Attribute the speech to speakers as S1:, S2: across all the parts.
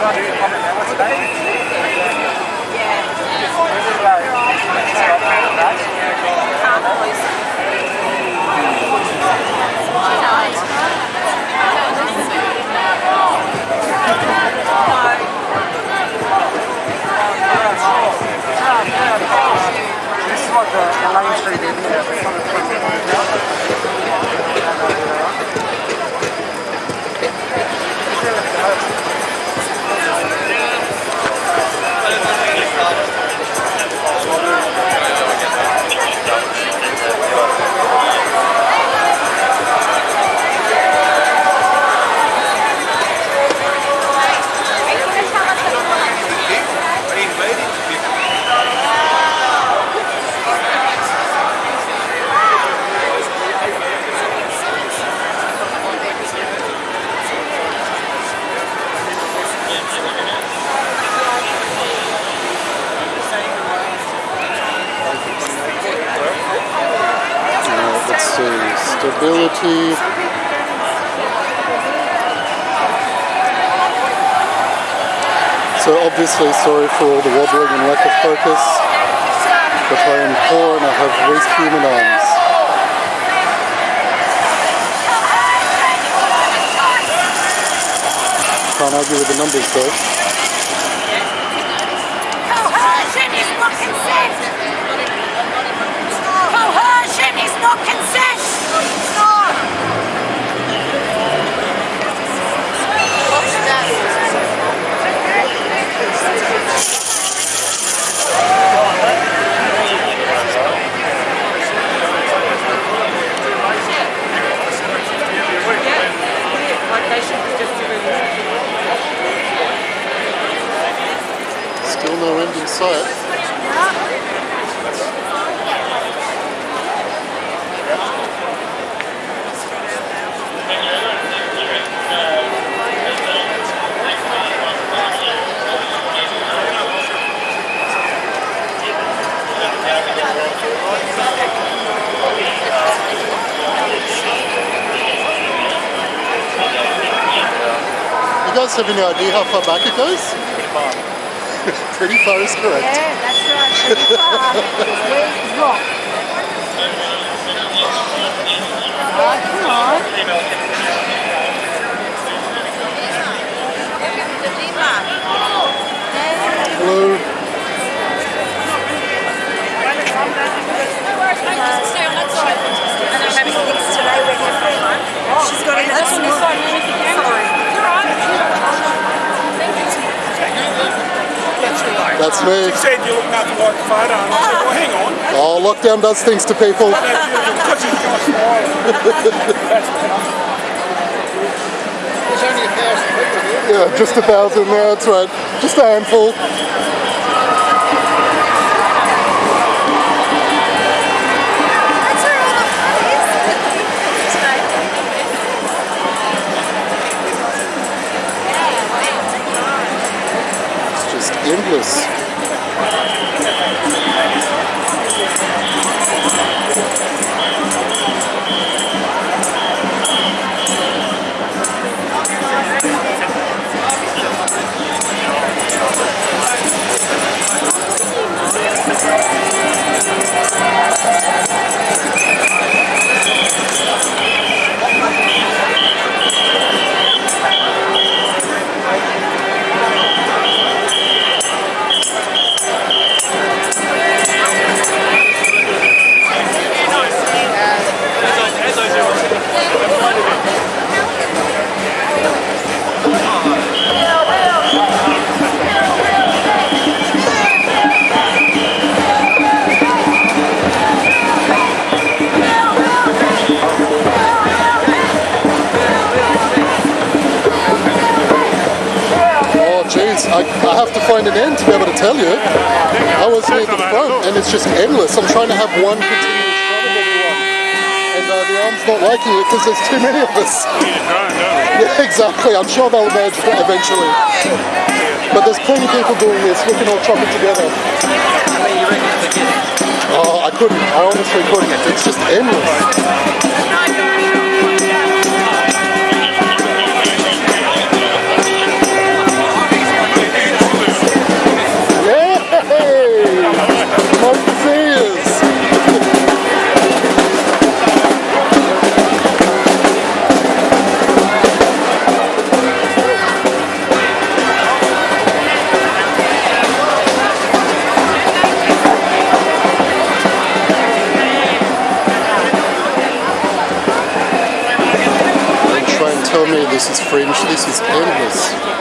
S1: This is like the, the Main Street end,
S2: see. So obviously sorry for all the wobbling and lack of focus, but I am poor and I have weak human arms. Can't argue with the numbers though.
S3: Coercion is not consent! Coercion is not consent! Stop!
S2: Still no end in sight. You guys have any idea how far back it goes? Pretty far is correct.
S3: Yeah, that's right. Pretty far. Where's rock? Come on.
S2: Hello. That's me.
S4: said you look nothing like the photo, and I said, well, hang on.
S2: Oh, lockdown does things to people.
S4: Because he's got a smile. That's.
S1: There's only a thousand people here.
S2: Yeah, just a thousand there, that's right. Just a handful.
S3: That's
S2: have to an end to be able to tell you. I was near the front, and it's just endless. I'm trying to have one continuous run of everyone. And uh, the arm's not liking it because there's too many of us. Yeah, exactly. I'm sure they'll merge eventually. But there's plenty of people doing this. We can all chop it together. Oh, I couldn't. I honestly couldn't. It's just endless. This is fringe. This is endless.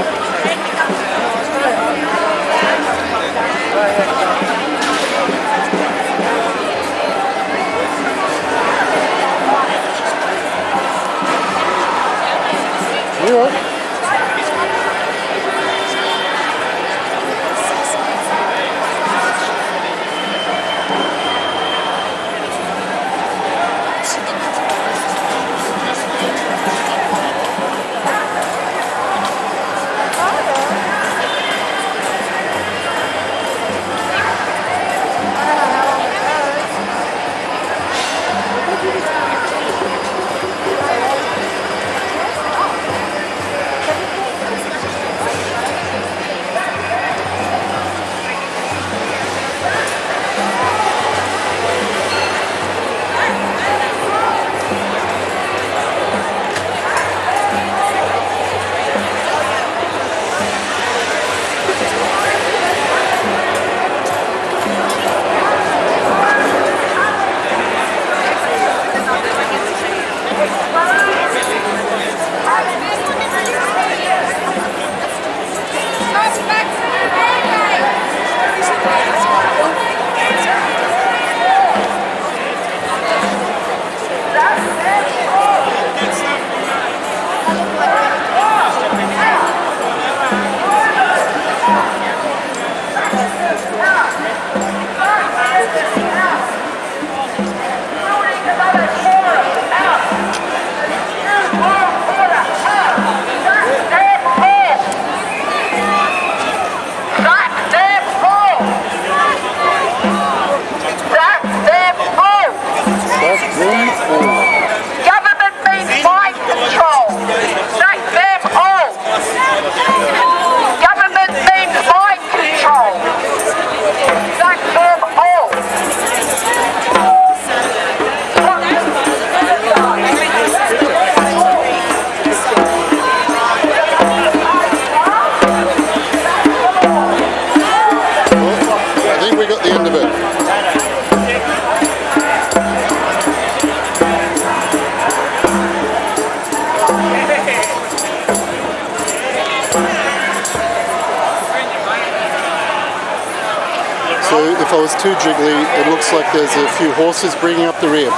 S2: So if I was too jiggly, it looks like there's a few horses bringing up the rear.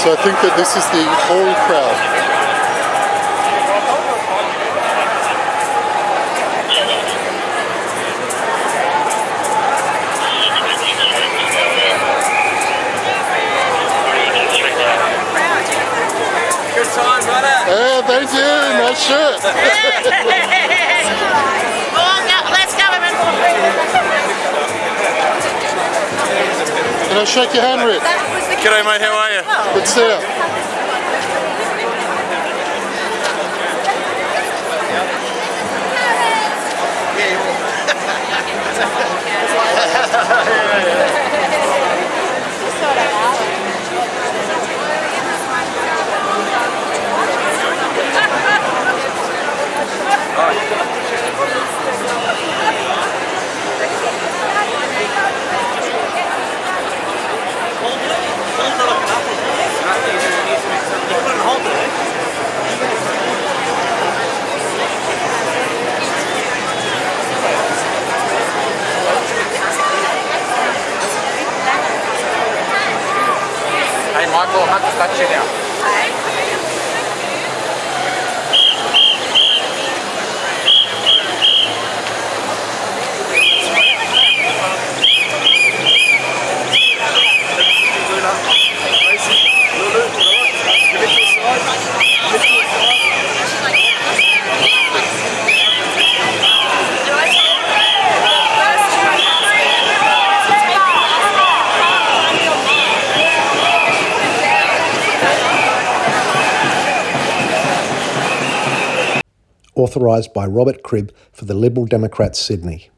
S2: So I think that this is the whole crowd.
S4: Good time, brother.
S2: Hey, thank you, nice shirt. Can I shake your hand, Rick?
S4: G'day, mate. How are you?
S2: Good to see you.
S1: Hey Michael, I'm not to touch you now.
S5: Authorised by Robert Cribb for the Liberal Democrats Sydney.